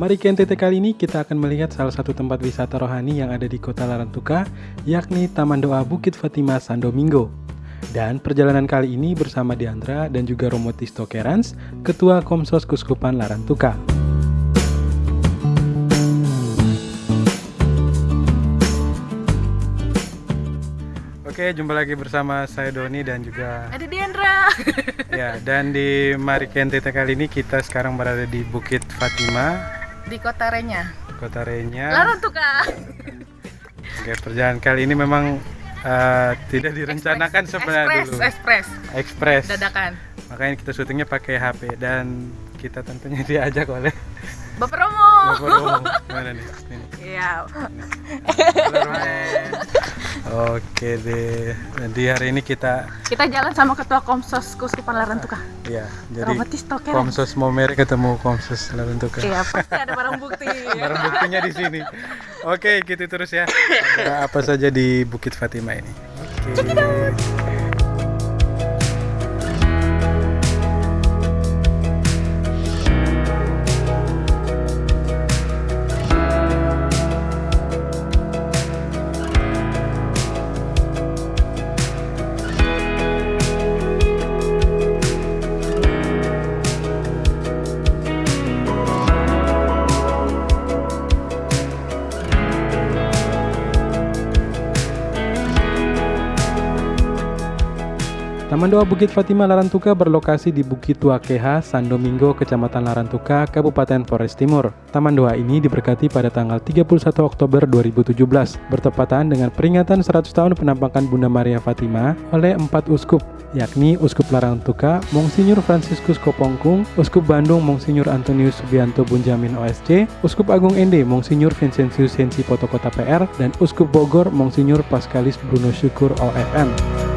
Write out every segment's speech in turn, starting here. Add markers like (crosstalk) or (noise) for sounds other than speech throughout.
Mari ke NTT kali ini kita akan melihat salah satu tempat wisata rohani yang ada di kota Larantuka, yakni Taman Doa Bukit Fatima San Domingo. Dan perjalanan kali ini bersama Diandra dan juga Romo Tisto Kerans, Ketua Komsos Kuskupan Larantuka. Oke, jumpa lagi bersama saya Doni dan juga Ada Diandra. ya dan di Mari NTT kali ini kita sekarang berada di Bukit Fatima, Di kota Renya. Kota Renya. Larang tuh kak. Oke, perjalanan kali ini memang eh, tidak direncanakan sebenarnya Ekspres, dulu. ekspres. Ekspres. Dadakan. Makanya kita syutingnya pakai HP dan kita tentunya (laughs) diajak oleh Bapak Romo. Bapak Romo. Mana nih? Ini. Iya. Oke deh. Jadi hari ini kita Kita jalan sama Ketua Komsos Kuskupan Larantuka. ya jadi. Komsos Momere ketemu Komsos Larantuka. Iya, pasti ada barang bukti. Barang buktinya di sini. Oke, gitu terus ya. Ada apa saja di Bukit Fatima ini? Oke. Taman Doa Bukit Fatima Larantuka berlokasi di Bukit Tuakeha, San Domingo, Kecamatan Larantuka, Kabupaten Flores Timur. Taman Doa ini diberkati pada tanggal 31 Oktober 2017, bertepatan dengan peringatan 100 tahun penampakan Bunda Maria Fatima oleh empat uskup, yakni Uskup Larantuka, Monsinyur Franciscus Kopongkung, Uskup Bandung Monsinyur Antonius Subianto Bunjamin OSC, Uskup Agung Ende Monsinyur Vincentius Sensi Potokota PR, dan Uskup Bogor Monsinyur Pascalis Bruno Syukur OFM.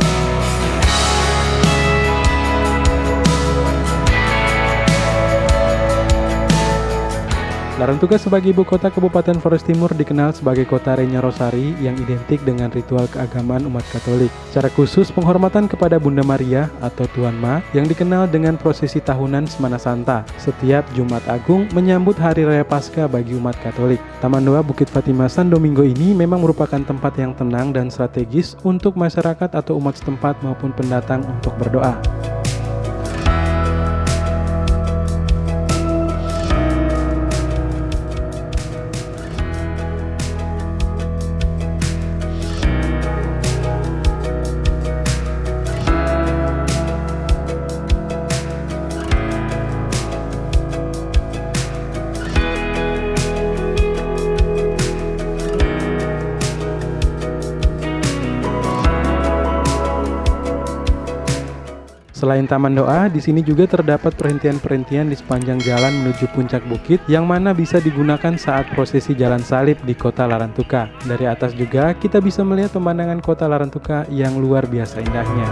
Larantuka sebagai ibu kota Kabupaten Flores Timur dikenal sebagai kota Renya Rosari yang identik dengan ritual keagamaan umat Katolik. Secara khusus penghormatan kepada Bunda Maria atau Tuan Ma yang dikenal dengan prosesi tahunan Semana Santa setiap Jumat Agung menyambut Hari Raya Paskah bagi umat Katolik. Taman Doa Bukit Fatima San Domingo ini memang merupakan tempat yang tenang dan strategis untuk masyarakat atau umat setempat maupun pendatang untuk berdoa. Selain Taman Doa, di sini juga terdapat perhentian-perhentian di sepanjang jalan menuju puncak bukit yang mana bisa digunakan saat prosesi jalan salib di kota Larantuka. Dari atas juga kita bisa melihat pemandangan kota Larantuka yang luar biasa indahnya.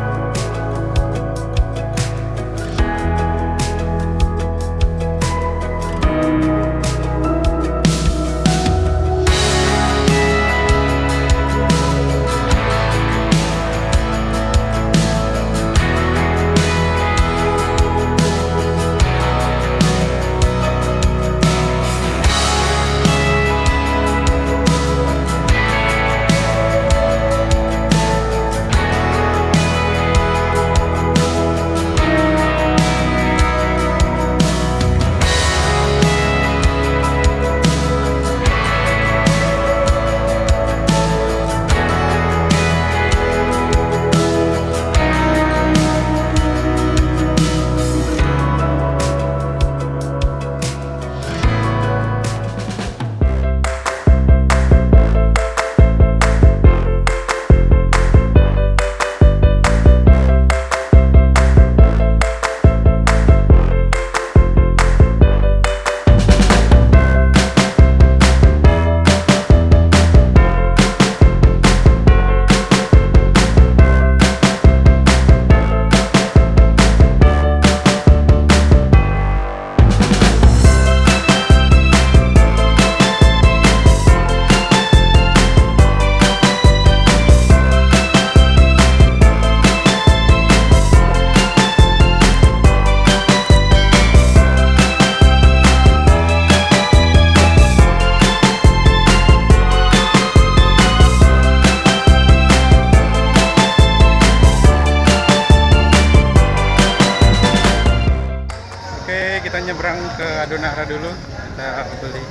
Ke Adonara dulu. Kita beli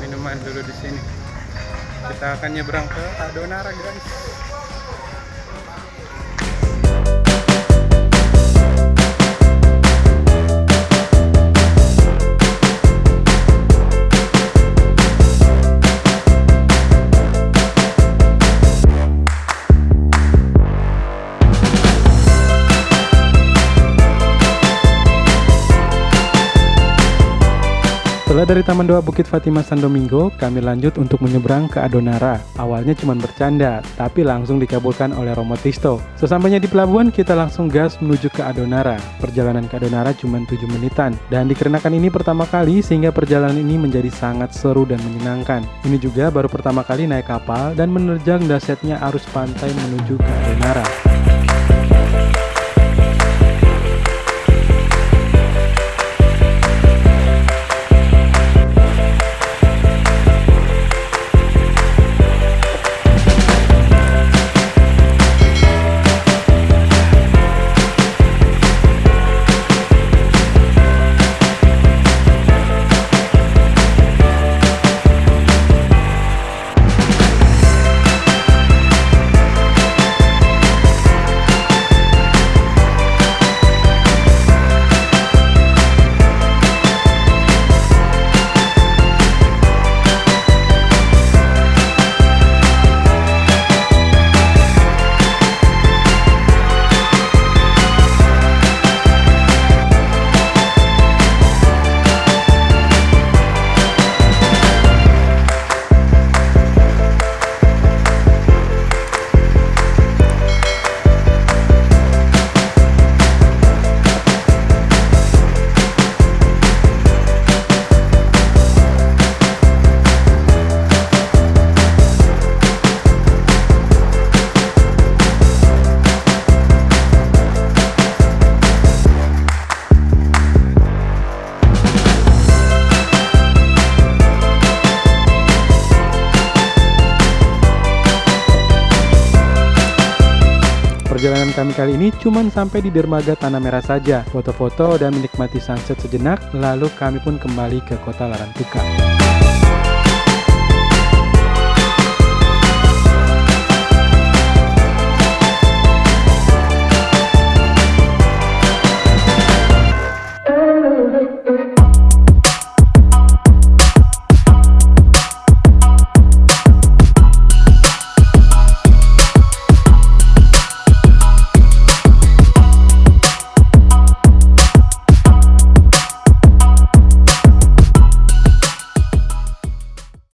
minuman dulu di sini. Kita akan nyebrang ke Adonara, guys. Setelah dari Taman Doa Bukit Fatimah San Domingo, kami lanjut untuk menyeberang ke Adonara. Awalnya cuma bercanda, tapi langsung dikabulkan oleh Romo Tisto. Sesampainya di pelabuhan, kita langsung gas menuju ke Adonara. Perjalanan ke Adonara cuma 7 menitan, dan dikarenakan ini pertama kali sehingga perjalanan ini menjadi sangat seru dan menyenangkan. Ini juga baru pertama kali naik kapal dan menerjang dasyatnya arus pantai menuju ke Adonara. Perjalanan kami kali ini cuma sampai di dermaga Tanah Merah saja, foto-foto dan menikmati sunset sejenak, lalu kami pun kembali ke kota Larantuka.